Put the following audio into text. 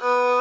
Uh...